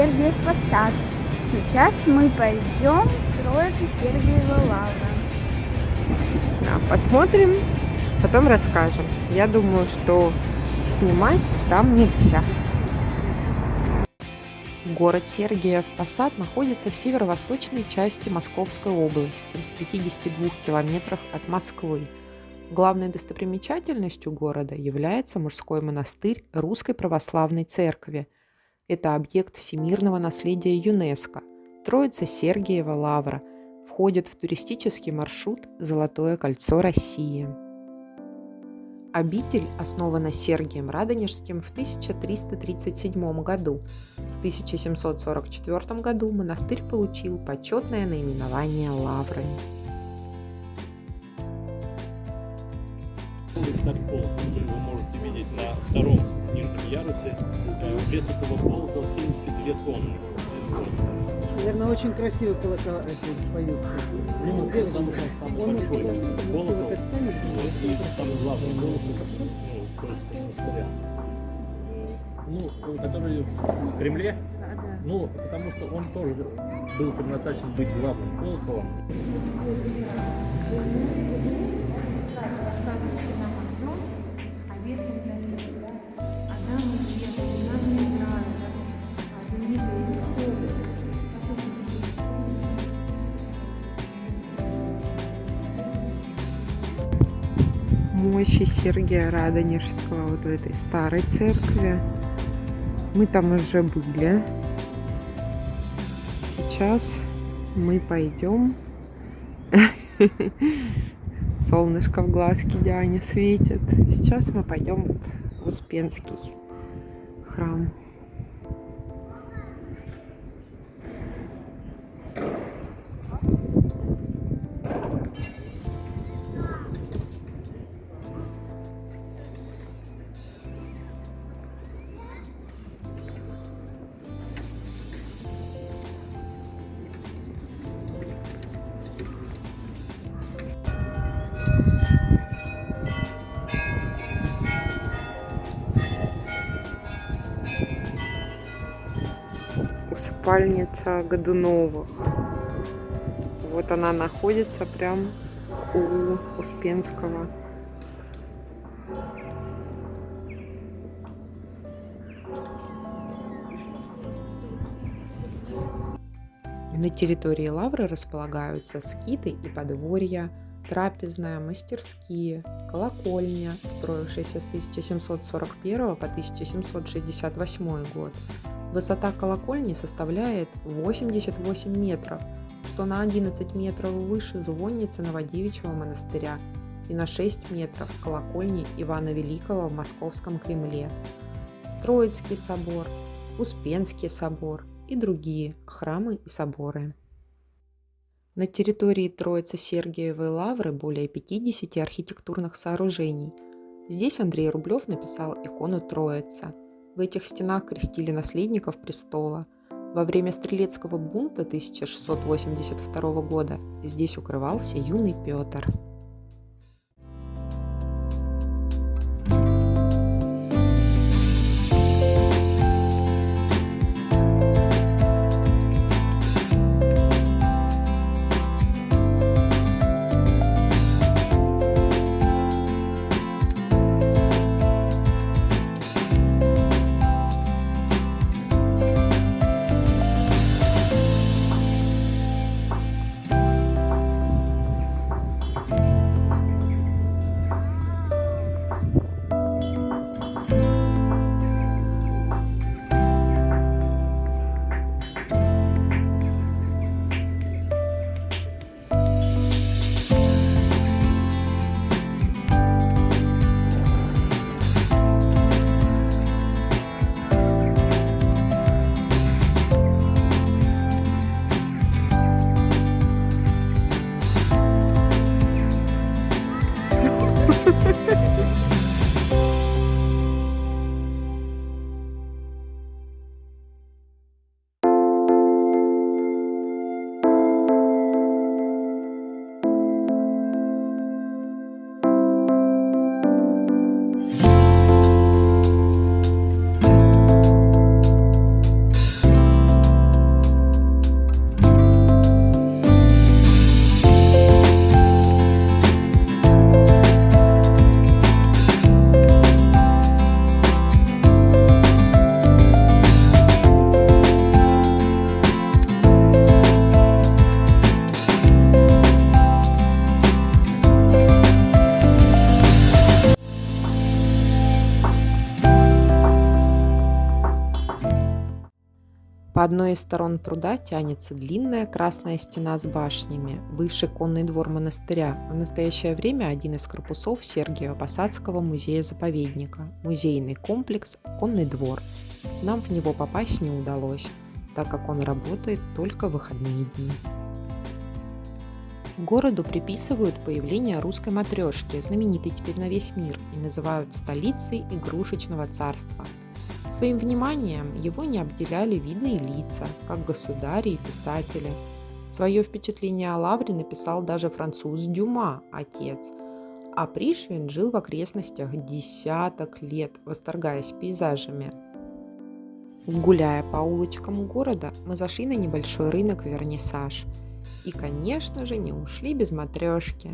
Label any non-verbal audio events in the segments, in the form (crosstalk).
Сергиев Посад. Сейчас мы пойдем в Троицу Сергиева Лавра. Да, посмотрим, потом расскажем. Я думаю, что снимать там нельзя. Город Сергиев Посад находится в северо-восточной части Московской области, в 52 километрах от Москвы. Главной достопримечательностью города является мужской монастырь Русской Православной Церкви. Это объект всемирного наследия ЮНЕСКо. Троица Сергиева Лавра входит в туристический маршрут «Золотое кольцо России». Обитель основана Сергием Радонежским в 1337 году. В 1744 году монастырь получил почетное наименование Лавры. Полк, который вы можете видеть на втором нижнем ярусе. Э, Вес этого полка 72 тонны. Наверное, очень красиво колокола эти поют. Ну, там самый он большой колокол. Вот, и самый главный колокол, ну. Ну, который в Кремле, ну, потому что он тоже был предназначен быть главным колоколом. Мощи Сергия Радонежского вот в этой старой церкви. Мы там уже были. Сейчас мы пойдем. (laughs) Солнышко в глазки Диане светит. Сейчас мы пойдем в Успенский храм. Усыпальница Годуновых. Вот она находится прям у Успенского. На территории Лавры располагаются скиты и подворья, трапезная, мастерские, колокольня, строившаяся с 1741 по 1768 год. Высота колокольни составляет 88 метров, что на 11 метров выше звонницы Новодевичьего монастыря и на 6 метров колокольни Ивана Великого в Московском Кремле. Троицкий собор, Успенский собор и другие храмы и соборы. На территории Троицы Сергиевой Лавры более 50 архитектурных сооружений. Здесь Андрей Рублев написал икону Троица. В этих стенах крестили наследников престола. Во время стрелецкого бунта 1682 года здесь укрывался юный Петр. По одной из сторон пруда тянется длинная красная стена с башнями, бывший конный двор монастыря, в настоящее время один из корпусов Сергиева-Посадского музея-заповедника, музейный комплекс «Конный двор». Нам в него попасть не удалось, так как он работает только в выходные дни. Городу приписывают появление русской матрешки, знаменитой теперь на весь мир, и называют столицей игрушечного царства – Своим вниманием его не обделяли видные лица, как государи и писатели. Свое впечатление о Лавре написал даже француз Дюма, отец, а Пришвин жил в окрестностях десяток лет, восторгаясь пейзажами. Гуляя по улочкам города, мы зашли на небольшой рынок Вернисаж. И, конечно же, не ушли без матрешки.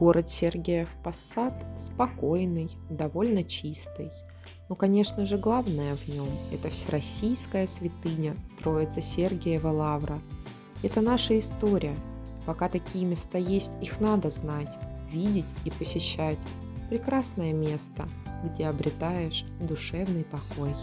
Город Сергиев Посад спокойный, довольно чистый. Но, конечно же, главное в нем – это всероссийская святыня Троица Сергиева Лавра. Это наша история. Пока такие места есть, их надо знать, видеть и посещать. Прекрасное место, где обретаешь душевный покой.